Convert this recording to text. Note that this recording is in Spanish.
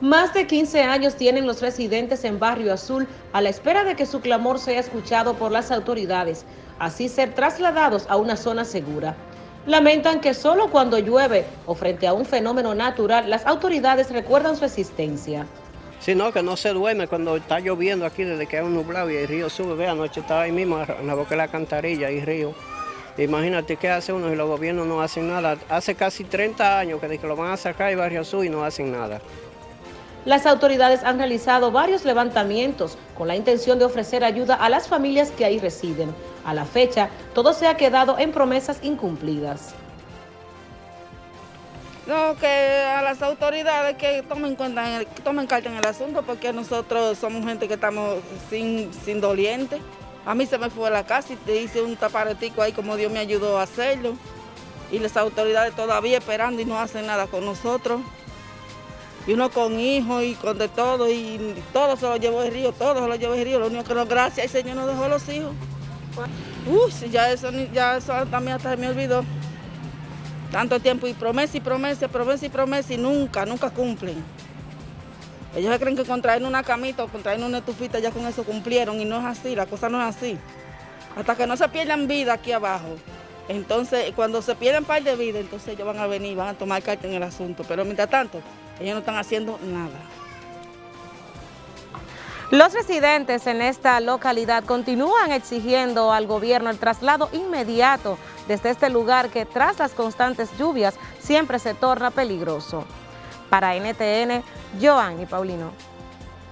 Más de 15 años tienen los residentes en Barrio Azul a la espera de que su clamor sea escuchado por las autoridades, así ser trasladados a una zona segura. Lamentan que solo cuando llueve o frente a un fenómeno natural las autoridades recuerdan su existencia. Sí, no, que no se duerme cuando está lloviendo aquí desde que hay un nublado y el río sube. Ve, anoche estaba ahí mismo en la boca de la cantarilla y río. Imagínate qué hace uno si los gobiernos no hacen nada. Hace casi 30 años que, que lo van a sacar de Barrio Azul y no hacen nada. Las autoridades han realizado varios levantamientos con la intención de ofrecer ayuda a las familias que ahí residen. A la fecha, todo se ha quedado en promesas incumplidas. No, que a las autoridades que tomen cuenta, que tomen carta en el asunto, porque nosotros somos gente que estamos sin, sin doliente. A mí se me fue a la casa y te hice un taparetico ahí como Dios me ayudó a hacerlo. Y las autoridades todavía esperando y no hacen nada con nosotros y uno con hijos y con de todo, y todo se lo llevó el río, todo se lo llevó el río, lo único que no, gracias el Señor nos dejó los hijos. Uy, ya eso, ya eso también hasta me olvidó. Tanto tiempo y promesa y promesa, promesa y promesa y nunca, nunca cumplen. Ellos se creen que con traer una camita o con traer una estufita ya con eso cumplieron y no es así, la cosa no es así. Hasta que no se pierdan vida aquí abajo. Entonces, cuando se pierden par de vida, entonces ellos van a venir, van a tomar carta en el asunto. Pero mientras tanto, ellos no están haciendo nada. Los residentes en esta localidad continúan exigiendo al gobierno el traslado inmediato desde este lugar que tras las constantes lluvias siempre se torna peligroso. Para NTN, Joan y Paulino.